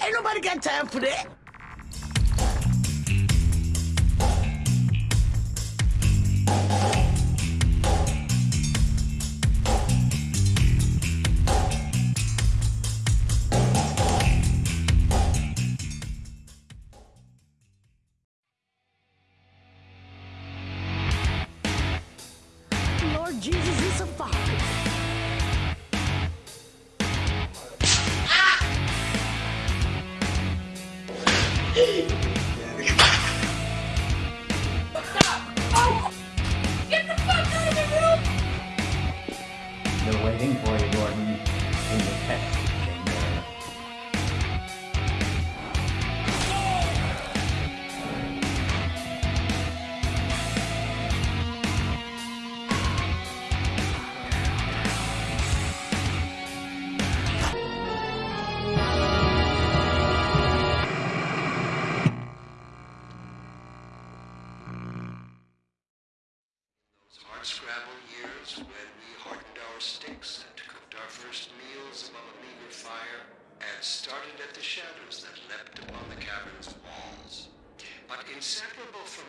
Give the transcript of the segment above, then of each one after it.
Ain't nobody got time for that. Hey! and started at the shadows that leapt upon the cavern's walls. But inseparable from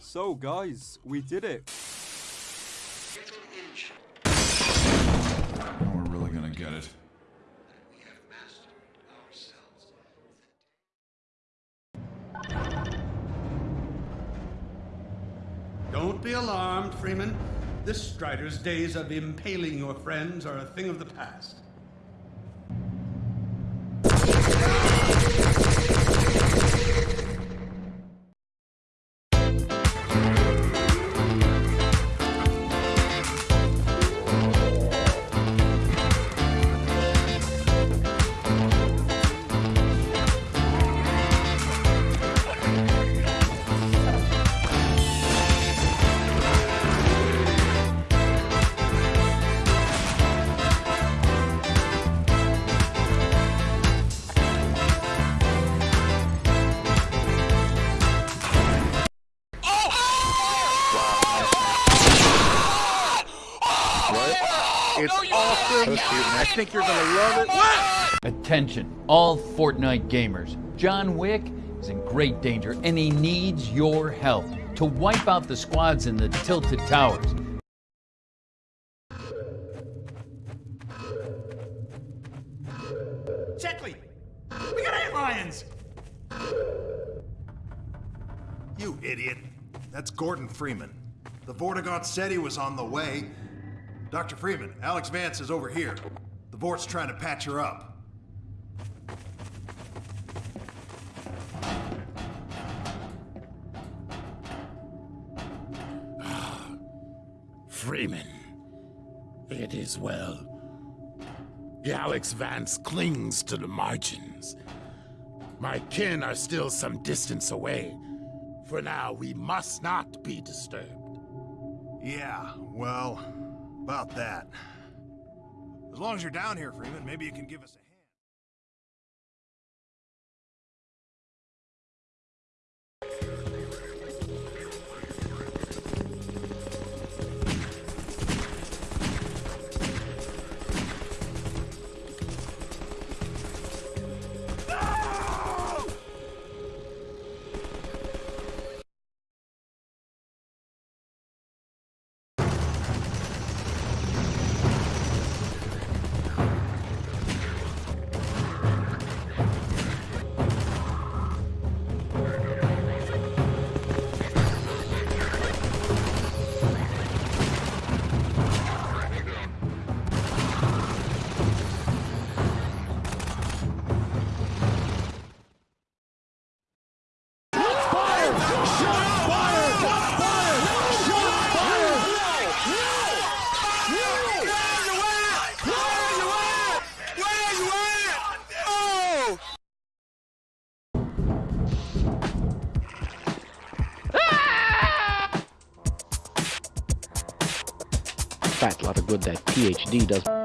So, guys, we did it. Now we're really gonna get it. Don't be alarmed, Freeman. This Strider's days of impaling your friends are a thing of the past. It's awesome. I think you're gonna love it. Attention, all Fortnite gamers. John Wick is in great danger and he needs your help to wipe out the squads in the Tilted Towers. Checkley! We got antlions! You idiot. That's Gordon Freeman. The Vortigaunt said he was on the way. Dr. Freeman, Alyx Vance is over here. The Vort's trying to patch her up. Freeman. It is well. Alyx Vance clings to the margins. My kin are still some distance away. For now, we must not be disturbed. Yeah, well, about that. As long as you're down here, Freeman, maybe you can give us a Fat lot of good that PhD does.